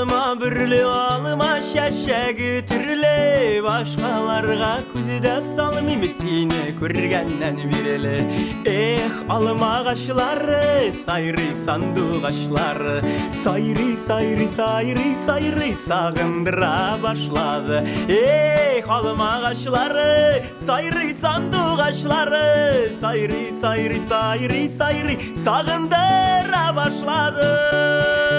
alıma şeşe türlü Başkalarga küzde salmim seni körgenden bireli Eh alma kaşları sayri sandu kaşları. Sayri sayri sayri sayri sağındıra başladı. Eh alma kaşları sayri sandu kaşları. Sayri sayri sayri sayri sağındıra başladı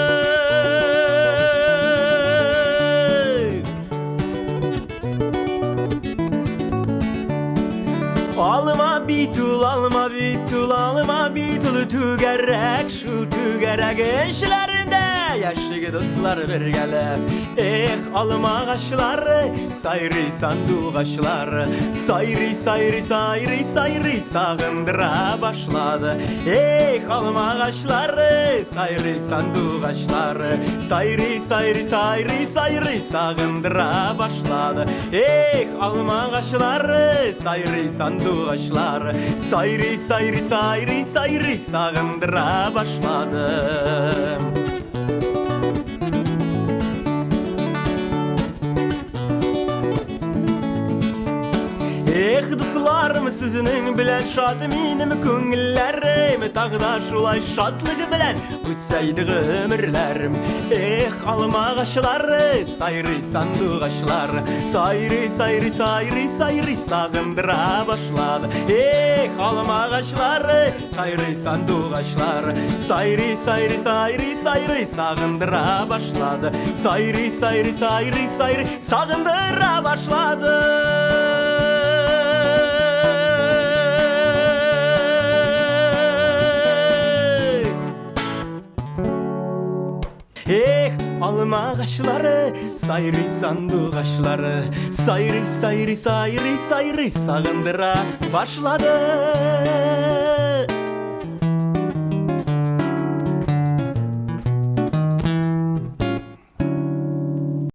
Алма битул, алма битул, алма битул Түгәрәк, шул түгәрәк эшләрендә yaşlı dostlar bir gele Eh alma kaşları sayri sandu kaşları Sayri sayri sayri sayri sağındıra başladı. Eh alma kaşları sayri sandu kaşları Sayri sayri sayri sayri sağındıra başladı. Eh alma kaşları sayri sandu kaşları Sayri sayri sayri sayri sağındıra başladı Эх, дусларым, сізінің білән шаты менім көңілләрім Тағы шулай шатлығы білән өтсәйді ғөмірләрім Эх, алмағашлары, сайрый сандуғашлар, сайры сайры сайры сайрый сағындыра башлады Эх, алмағашлары, сайрый сандуғашлар, сайры сайры сайры сайрый сағындыра башлады Сайрый, сайры, сайрый, сайрый сағындыра башлады эх алма ағашлары сайрый сандуғашлары сайры, сайрый сайрый сайрый сайрый сағындыра башлады